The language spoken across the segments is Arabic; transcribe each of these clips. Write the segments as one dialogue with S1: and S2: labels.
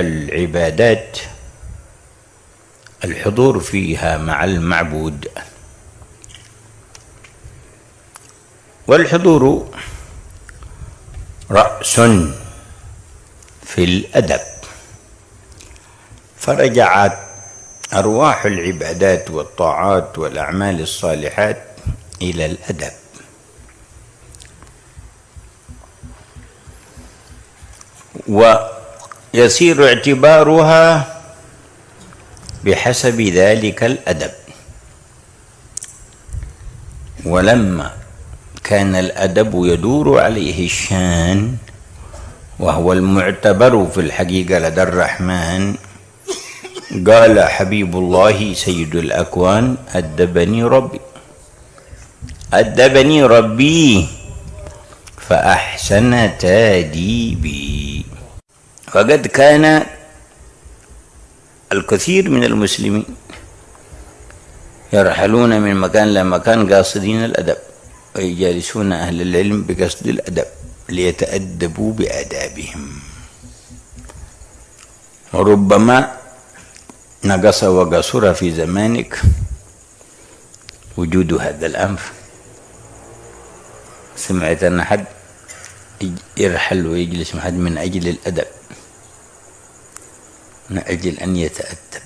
S1: العبادات الحضور فيها مع المعبود. والحضور رأس في الأدب. فرجعت أرواح العبادات والطاعات والأعمال الصالحات إلى الأدب. ويصير اعتبارها بحسب ذلك الأدب. ولما كان الأدب يدور عليه الشان وهو المعتبر في الحقيقة لدى الرحمن قال حبيب الله سيد الأكوان أدبني ربي. أدبني ربي فأحسن تاديبي. فقد كان الكثير من المسلمين يرحلون من مكان لمكان قاصدين الأدب ويجالسون أهل العلم بقصد الأدب ليتأدبوا بآدابهم. وربما نقص وقصر في زمانك وجود هذا الأمر سمعت أن حد يرحل ويجلس مع حد من أجل الأدب. من أجل أن يتأدب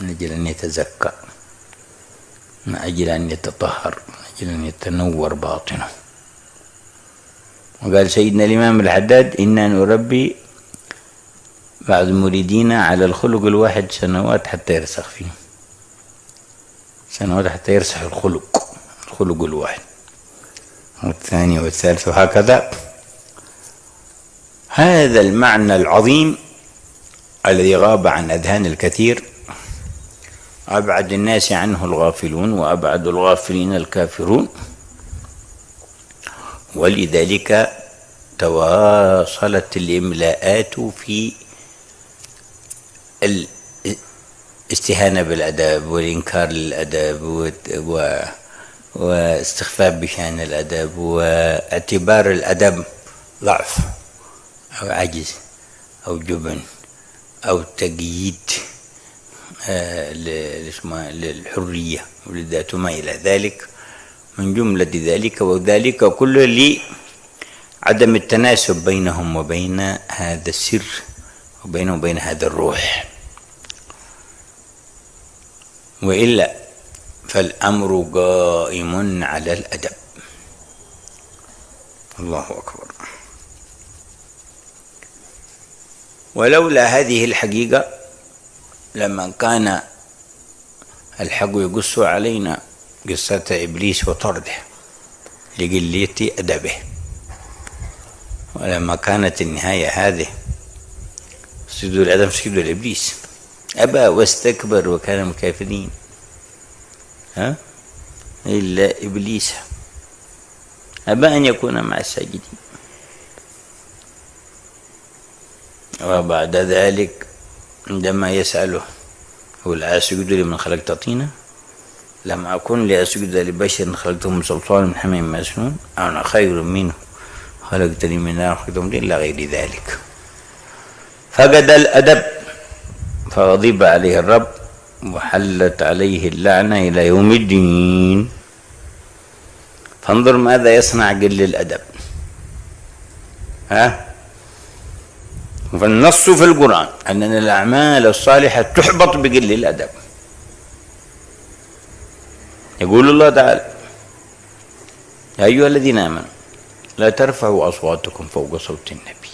S1: من أجل أن يتزكى من أجل أن يتطهر من أجل أن يتنور باطنه. وقال سيدنا الإمام الحداد إنا نربي بعض مريدينا على الخلق الواحد سنوات حتى يرسخ فيه. سنوات حتى يرسخ الخلق الخلق الواحد. والثاني والثالث وهكذا. هذا المعنى العظيم الذي غاب عن أذهان الكثير أبعد الناس عنه الغافلون وأبعد الغافلين الكافرون. ولذلك تواصلت الإملاءات في الاستهانة بالأدب والإنكار للأدب واستخفاف بشأن الأدب واعتبار الأدب ضعف أو عجز أو جبن. أو تقييد آه، للحرية والذات وما إلى ذلك. من جملة ذلك وذلك كله لعدم التناسب بينهم وبين هذا السر وبينهم وبين هذا الروح. وإلا فالأمر قائم على الأدب. الله أكبر. ولولا هذه الحقيقة لما كان الحق يقص علينا قصة إبليس وطرده لقلة أدبه. ولما كانت النهاية هذه سجود الأدب سجود الإبليس. أبى واستكبر وكان من الكافرين ها؟ إلا إبليس. أبى أن يكون مع الساجدين. وبعد ذلك عندما يسأله هو أسجد لمن خلقت طينا؟ لم أكن لأسجد لبشر خلقته من صلصال من حميم مسنون. أنا خير منه خلقتني من نار خلقته من إلا غير ذلك. فقد الأدب فغضب عليه الرب وحلت عليه اللعنة إلى يوم الدين. فانظر ماذا يصنع قل الأدب ها؟ فالنص في القرآن أن الأعمال الصالحة تحبط بقل الأدب. يقول الله تعالى يا أيها الذين آمنوا لا ترفعوا أصواتكم فوق صوت النبي.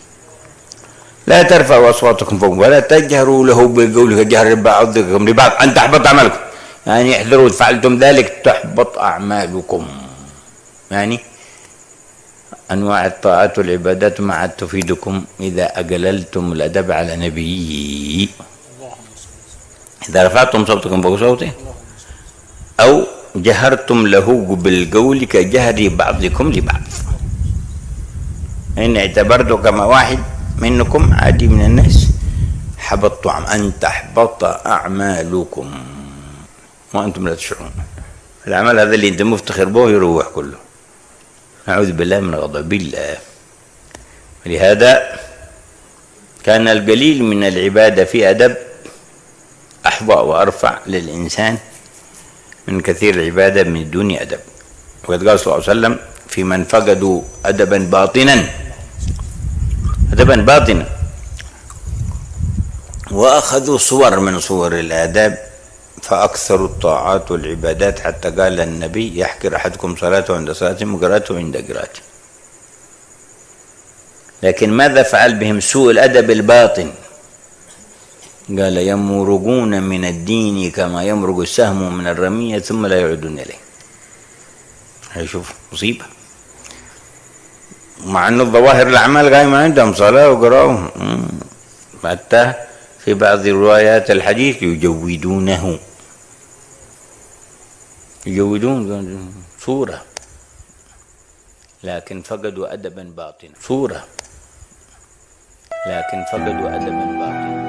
S1: لا ترفعوا أصواتكم فوق ولا تجهروا له بقوله جهر بعضكم لبعض أن تحبط أعمالكم. يعني احذروا فعلتم ذلك تحبط أعمالكم. يعني أنواع الطاعات والعبادات ما عاد تفيدكم إذا أقللتم الأدب على نبي. إذا رفعتم صوتكم فوق صوته. أو جهرتم له بالقول كجهر بعضكم لبعض. إن اعتبرته كما واحد منكم عادي من الناس. حبطت أن تحبط أعمالكم. وأنتم لا تشعرون. العمل هذا اللي أنت مفتخر به يروح كله. نعوذ بالله من غضب الله. ولهذا كان القليل من العبادة في أدب أحظى وأرفع للإنسان من كثير العبادة من دون أدب. وقد قال صلى الله عليه وسلم في من فقدوا أدبا باطنا أدبا باطنا. وأخذوا صور من صور الآداب فأكثروا الطاعات والعبادات حتى قال النبي يحكر أحدكم صلاته عند صلاته وقراءته عند قراءته. لكن ماذا فعل بهم سوء الأدب الباطن؟ قال يمرقون من الدين كما يمرق السهم من الرمية ثم لا يعودون إليه. هيشوف مصيبة. مع أن الظواهر الأعمال قايمة عندهم صلاة وقراءة. حتى في بعض روايات الحديث يجودونه. يجودون صورة. لكن فقدوا أدبا باطنا. صورة. لكن فقدوا أدبا باطنا.